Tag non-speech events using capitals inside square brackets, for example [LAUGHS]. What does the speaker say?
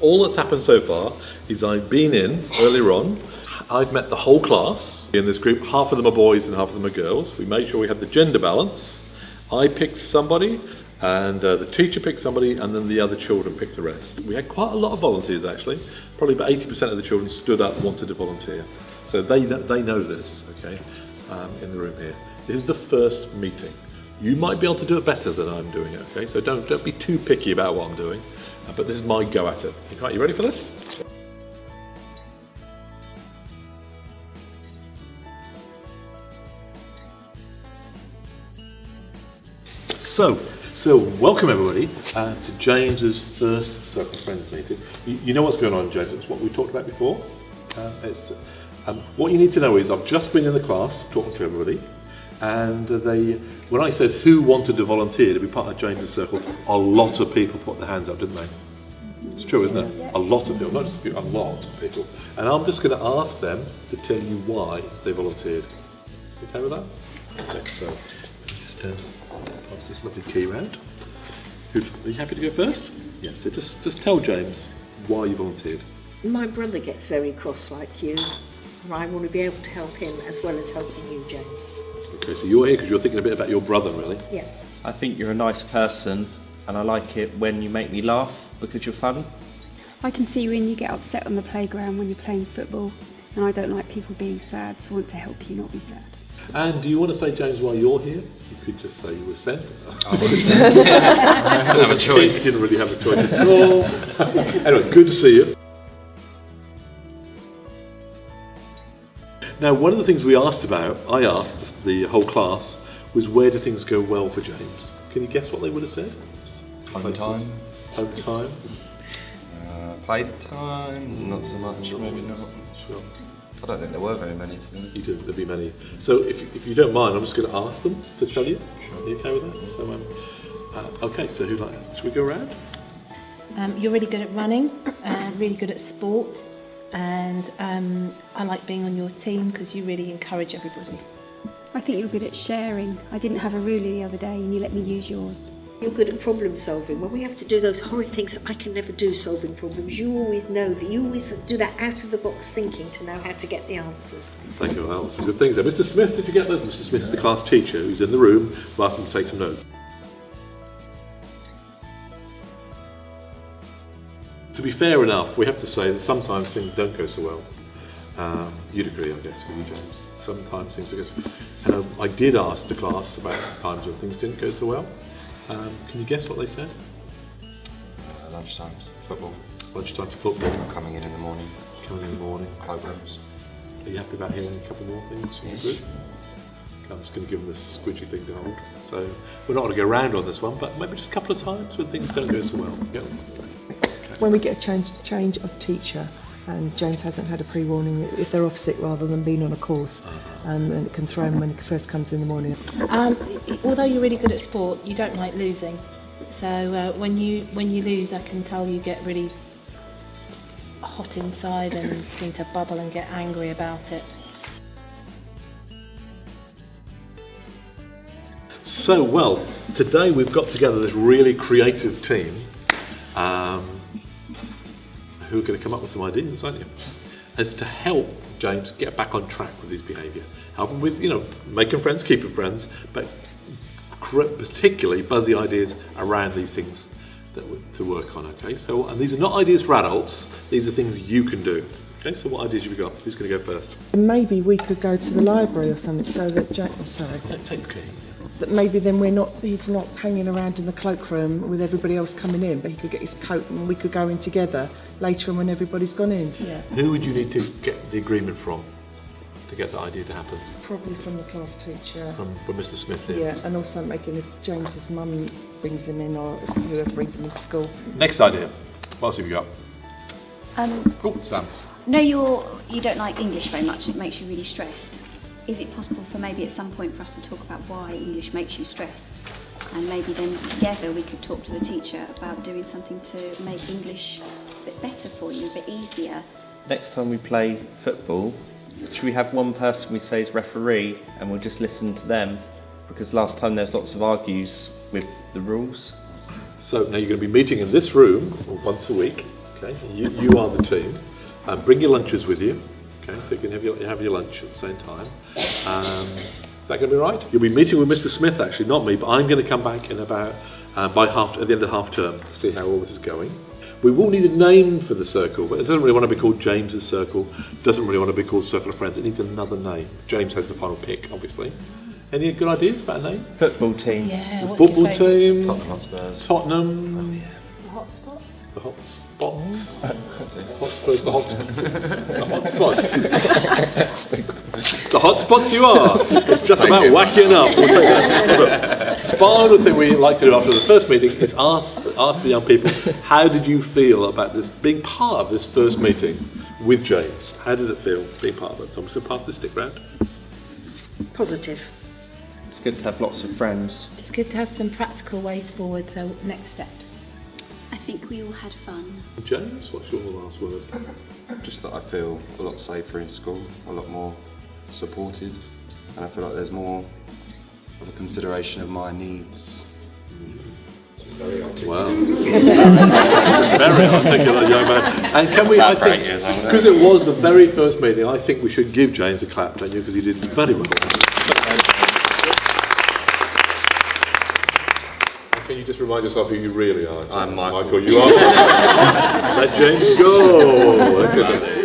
All that's happened so far is I've been in earlier on. I've met the whole class in this group. Half of them are boys and half of them are girls. We made sure we had the gender balance. I picked somebody, and uh, the teacher picked somebody, and then the other children picked the rest. We had quite a lot of volunteers actually. Probably about 80% of the children stood up and wanted to volunteer. So they, they know this, okay, um, in the room here. This is the first meeting. You might be able to do it better than I'm doing it, okay? So don't, don't be too picky about what I'm doing, but this is my go at it. Right, you ready for this? So, so welcome everybody uh, to James's first Circle Friends meeting. You, you know what's going on, James? It's what we talked about before. Uh, it's, um, what you need to know is I've just been in the class talking to everybody, and they, when I said who wanted to volunteer to be part of James's Circle, a lot of people put their hands up, didn't they? It's true, isn't it? A lot of people, not just a few, a lot of people. And I'm just going to ask them to tell you why they volunteered. You okay with that? Okay, so just uh, pass this lovely key round. Who, are you happy to go first? Yes, so just, just tell James why you volunteered. My brother gets very cross like you, and I want to be able to help him as well as helping you, James. Okay, so you're here because you're thinking a bit about your brother, really. Yeah. I think you're a nice person and I like it when you make me laugh because you're funny. I can see when you get upset on the playground when you're playing football, and I don't like people being sad, so I want to help you not be sad. And do you want to say, James, why you're here? You could just say you were sent. I [LAUGHS] didn't have a choice. You didn't really have a choice at all. [LAUGHS] anyway, good to see you. Now, one of the things we asked about, I asked the whole class, was where do things go well for James? Can you guess what they would have said? Home Places. time. Home time. Uh, playtime, not so much, maybe not. Sure. I don't think there were very many to be honest. You do, there'll be many. So if, if you don't mind, I'm just going to ask them to tell you. Are you okay with that? So, um, uh, okay, so who like, should we go around? Um, you're really good at running, uh, really good at sport, and um, I like being on your team because you really encourage everybody. I think you're good at sharing. I didn't have a ruler the other day, and you let me use yours. You're good at problem solving. When we have to do those horrid things that I can never do, solving problems, you always know that you always do that out of the box thinking to know how to get the answers. Thank you, well, some good things there. Mr. Smith, did you get those? Mr. Smith's the class teacher who's in the room. I've asked him to take some notes. To be fair enough, we have to say that sometimes things don't go so well. Um, you'd agree, I guess, with you, James. Sometimes things don't go so um, I did ask the class about times when things didn't go so well. Um, can you guess what they said? Uh, lunchtime, football, Lunchtime football, coming in in the morning, coming in the morning. programs. Are you happy about hearing a couple more things from the group? I'm just going to give them this squidgy thing to hold. So we're not going to go round on this one, but maybe just a couple of times when things don't go so well. Yeah. When we get a change change of teacher and James hasn't had a pre-warning if they're off sick rather than being on a course and then it can throw him when he first comes in the morning. Um, although you're really good at sport, you don't like losing. So uh, when you when you lose, I can tell you get really hot inside and seem to bubble and get angry about it. So, well, today we've got together this really creative team um, who are going to come up with some ideas, aren't you? As to help James get back on track with his behaviour. Help him with, you know, making friends, keeping friends, but particularly buzzy ideas around these things that to work on, okay? So, and these are not ideas for adults, these are things you can do. Okay, so what ideas have you got? Who's going to go first? Maybe we could go to the library or something so that James, oh, sorry, Take the key. That maybe then we're not he's not hanging around in the cloakroom with everybody else coming in, but he could get his coat and we could go in together later on when everybody's gone in. Yeah. Who would you need to get the agreement from to get that idea to happen? Probably from the class teacher. From, from Mr. Smith here. Yeah, and also making if James's mum brings him in or whoever brings him into school. Next idea. What else have you got? Um, Oh, Sam. no, you're you don't like English very much. It makes you really stressed. Is it possible for maybe at some point for us to talk about why English makes you stressed, and maybe then together we could talk to the teacher about doing something to make English a bit better for you, a bit easier. Next time we play football, should we have one person we say is referee and we'll just listen to them? Because last time there's lots of argues with the rules. So now you're going to be meeting in this room once a week, okay? Okay, you, you are the team. Um, bring your lunches with you. Okay, so you can have your, have your lunch at the same time. Um, is that going to be right? You'll be meeting with Mr. Smith, actually, not me, but I'm going to come back in about uh, by half at the end of half term to see how all this is going. We will need a name for the circle, but it doesn't really want to be called James's Circle. Doesn't really want to be called Circle of Friends. It needs another name. James has the final pick, obviously. Any good ideas about a name? Football team. Yeah, what's football favourite? team, Tottenham Hotspurs. Tottenham, The hot spots? the hot spots. Hotspurs, [LAUGHS] the hot spots. The hot spots. [LAUGHS] [LAUGHS] the hot spots you are. It's just about whacking up. We'll take that. Final thing we like to do after the first meeting is ask ask the young people, how did you feel about this being part of this first meeting with James? How did it feel being part of it? So I'm just going to pass the stick round. Positive. It's good to have lots of friends. It's good to have some practical ways forward, so next steps. I think we all had fun. James, what's your last word? Just that I feel a lot safer in school, a lot more supported, and I feel like there's more of a consideration of my needs. Wow. [LAUGHS] very articulate young man. And can we, I About eight think, because it was the very first meeting, I think we should give James a clap, don't you? Because he did very well. Can you just remind yourself who you really are? I'm Michael. Michael, you are. [LAUGHS] Let James go.